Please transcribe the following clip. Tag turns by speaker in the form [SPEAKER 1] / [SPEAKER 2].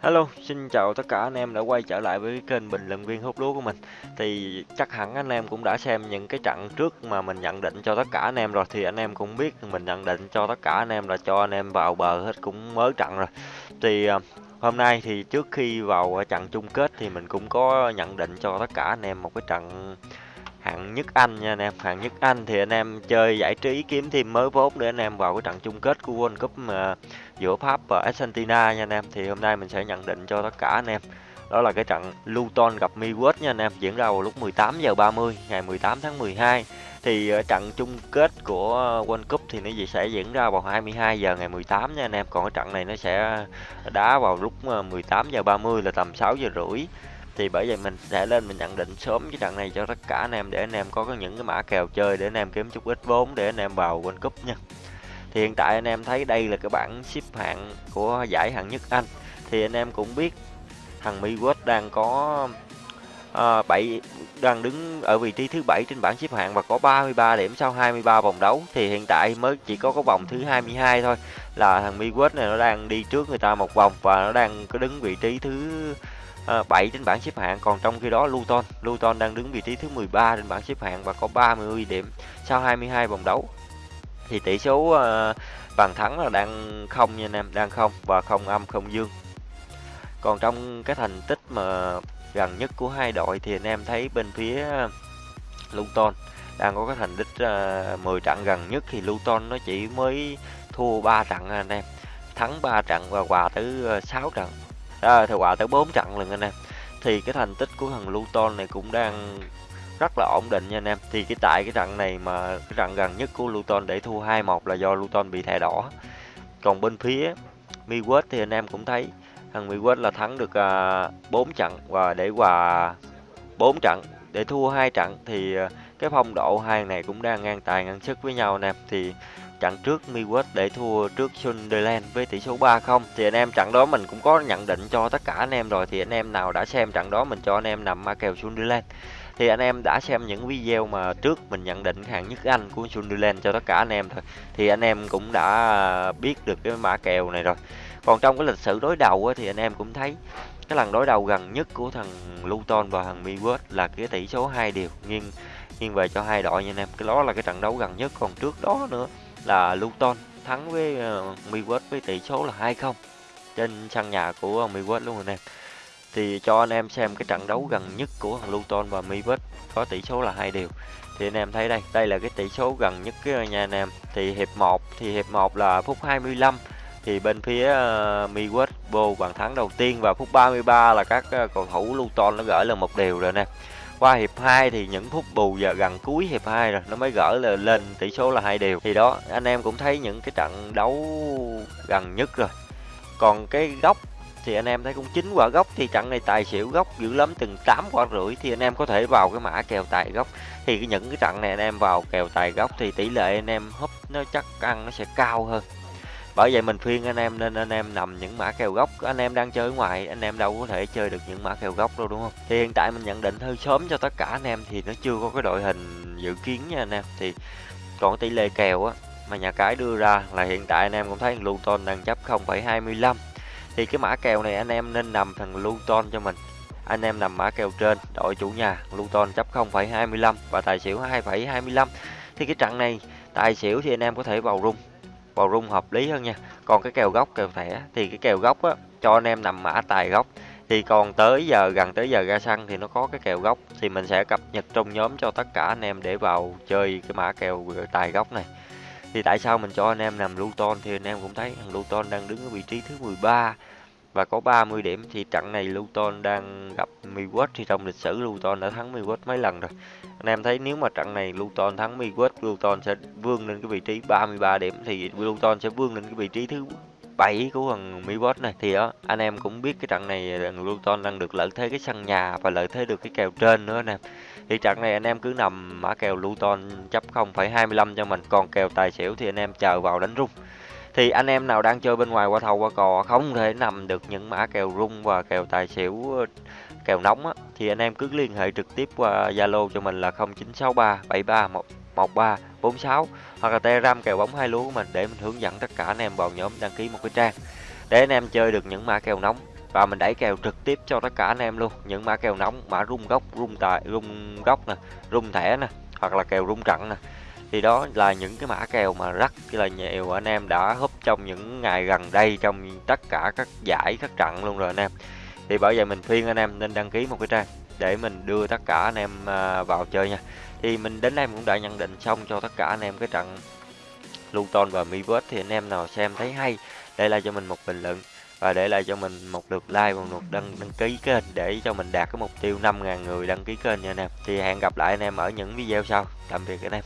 [SPEAKER 1] Hello, xin chào tất cả anh em đã quay trở lại với cái kênh bình luận viên hút lúa của mình. Thì chắc hẳn anh em cũng đã xem những cái trận trước mà mình nhận định cho tất cả anh em rồi thì anh em cũng biết mình nhận định cho tất cả anh em là cho anh em vào bờ hết cũng mới trận rồi. Thì ờ, hôm nay thì trước khi vào trận chung kết thì mình cũng có nhận định cho tất cả anh em một cái trận hạng nhất Anh nha anh em. Hạng nhất Anh thì anh em chơi giải trí kiếm thêm mới vốn để anh em vào cái trận chung kết của World Cup mà giữa Pháp và Argentina nha anh em. Thì hôm nay mình sẽ nhận định cho tất cả anh em. Đó là cái trận Luton gặp Miwest nha anh em, diễn ra vào lúc 18 giờ 30 ngày 18 tháng 12 thì ờ, trận chung kết của World Cup thì nó sẽ diễn ra vào 22 giờ ngày 18 nha anh em. Còn cái trận này nó sẽ đá vào lúc ờ, 18 giờ 30 là tầm 6 giờ rưỡi thì bởi vậy mình sẽ lên mình nhận định sớm cái trận này cho tất cả anh em để anh em có những cái mã kèo chơi để anh em kiếm chút ít vốn để anh em vào World Cup nha. Thì hiện tại anh em thấy đây là cái bảng xếp hạng của giải hạng nhất Anh. Thì anh em cũng biết thằng Miwest đang có ờ, à, 7 đang đứng ở vị trí thứ bảy trên bảng xếp hạng và có 33 điểm sau 23 vòng đấu. Thì hiện tại mới chỉ có cái vòng thứ 22 thôi là thằng Miwest này nó đang đi trước người ta một vòng và nó đang có đứng vị trí thứ Ờ, 7 trên bảng xếp hạng còn trong khi đó Luton Luton đang đứng vị trí thứ 13 trên bảng xếp hạng và có 30 điểm sau 22 vòng đấu. Thì tỷ số ờ, bàn thắng là đang không nha anh em đang không và không âm không dương. Còn trong cái thành tích mà gần nhất của hai đội thì anh em thấy bên phía ờ, Luton đang có cái thành tích uh, 10 trận gần nhất thì Luton nó chỉ mới thua 3 trận à anh em. Thắng 3 trận và hòa tới 6 trận à, thì quả tới 4 trận lần anh em. Thì cái thành tích của thằng Luton này cũng đang rất là ổn định nha anh em. Thì cái tại cái trận này mà cái trận gần nhất của Luton để thua 2-1 là do Luton bị thẻ đỏ. Còn bên phía Miwet thì anh em cũng thấy thằng Miwet là thắng được à, 4 trận và để hòa 4 trận để thua hai trận thì à, cái phong độ hai này cũng đang ngang tài ngang sức với nhau anh em. Thì trận trước Miwest để thua trước Sunderland với tỷ số 3-0 thì anh em trận đó mình cũng có nhận định cho tất cả anh em rồi. Thì anh em nào đã xem trận đó mình cho anh em nằm ma kèo Sunderland. Thì anh em đã xem những video mà trước mình nhận định hạng nhất Anh của Sunderland cho tất cả anh em thôi. Thì anh em cũng đã biết được cái mã kèo này rồi. Còn trong cái lịch sử đối đầu thì anh em cũng thấy cái lần đối đầu gần nhất của thằng Luton và thằng Miwest là cái tỷ số hai điều nghiêng nghiêng về cho hai đội nha anh em. Cái đó là cái trận đấu gần nhất. Còn trước đó nữa là Luton thắng với uh, với tỷ số là 2-0 trên sân nhà của ờ, Miwest luôn anh em thì cho anh em xem cái trận đấu gần nhất của thằng Luton và Miwest có tỷ số là hai điều thì anh em thấy đây đây là cái tỷ số gần nhất cái ờ, nha anh em. Thì hiệp 1 thì hiệp 1 là phút 25 thì bên phía uh, Miwest vô bàn thắng đầu tiên và phút 33 là các uh, cầu thủ Luton nó gỡ là một điều rồi nè qua hiệp 2 thì những phút bù giờ gần cuối hiệp 2 rồi, nó mới gỡ là lên tỷ số là hai đều. Thì đó, anh em cũng thấy những cái trận đấu gần nhất rồi. Còn cái góc thì anh em thấy cũng chín quả gốc thì trận này tài xỉu gốc dữ lắm, từng 8 quả rưỡi thì anh em có thể vào cái mã kèo tài gốc thì những cái trận này anh em vào kèo tài gốc thì tỷ lệ anh em húp nó chắc ăn nó sẽ cao hơn bởi vậy mình khuyên anh em nên anh em nằm những mã kèo gốc. Anh em đang chơi ngoài anh em đâu có thể chơi được những mã kèo gốc đâu đúng không? Thì hiện tại mình nhận định hơi sớm cho tất cả anh em thì nó chưa có cái đội hình dự kiến nha anh em. Thì còn tỷ lệ kèo á mà nhà cái đưa ra là hiện tại anh em cũng thấy Luton đang chấp 0,25 thì cái mã kèo này anh em nên nằm thằng Luton cho mình. Anh em nằm mã kèo trên đội chủ nhà Luton chấp 0,25 và tài xỉu 2,25 thì cái trận này tài xỉu thì anh em có thể vào rung vào rung hợp lý hơn nha. Còn cái kèo góc kèo thẻ thì cái kèo góc á, cho anh em nằm mã tài góc thì còn tới giờ, gần tới giờ ra sân thì nó có cái kèo góc thì mình sẽ cập nhật trong nhóm cho tất cả anh em để vào chơi cái mã kèo tài góc này. Thì tại sao mình cho anh em nằm Luton thì anh em cũng thấy thằng Luton đang đứng ở vị trí thứ 13 và có 30 điểm thì trận này Luton đang gặp Miwest thì trong lịch sử Luton đã thắng Miwest mấy lần rồi. Anh em thấy nếu mà trận này Luton thắng Miwest Luton sẽ vươn lên cái vị trí 33 điểm. Thì Luton sẽ vươn lên cái vị trí thứ 7 của thằng Miwest này. Thì đó anh em cũng biết cái trận này thằng Luton đang được lợi thế cái sân nhà và lợi thế được cái kèo trên nữa anh em. Thì trận này anh em cứ nằm mã kèo Luton chấp 0,25 cho mình. Còn kèo tài xỉu thì anh em chờ vào đánh rung thì anh em nào đang chơi bên ngoài qua thầu qua cò không thể nằm được những mã kèo rung và kèo tài xỉu ờ, kèo nóng á, thì anh em cứ liên hệ trực tiếp qua Zalo cho mình là 0963 73 13 46 hoặc là Telegram kèo bóng hai lúa của mình để mình hướng dẫn tất cả anh em vào nhóm đăng ký một cái trang để anh em chơi được những mã kèo nóng. Và mình đẩy kèo trực tiếp cho tất cả anh em luôn những mã kèo nóng mã rung gốc rung tài rung gốc nè rung thẻ nè hoặc là kèo rung trận nè thì đó là những cái mã kèo mà rất là nhiều anh em đã húp trong những ngày gần đây trong tất cả các giải, các trận luôn rồi anh em. Thì bởi vậy mình khuyên anh em nên đăng ký một cái trang để mình đưa tất cả anh em à, vào chơi nha. Thì mình đến đây cũng đã nhận định xong cho tất cả anh em cái trận Luton và Mivost thì anh em nào xem thấy hay, để lại cho mình một bình luận và để lại cho mình một lượt like và một đăng đăng ký kênh để cho mình đạt cái mục tiêu 5.000 người đăng ký kênh nha anh em. Thì hẹn gặp lại anh em ở những video sau. Tạm biệt anh em.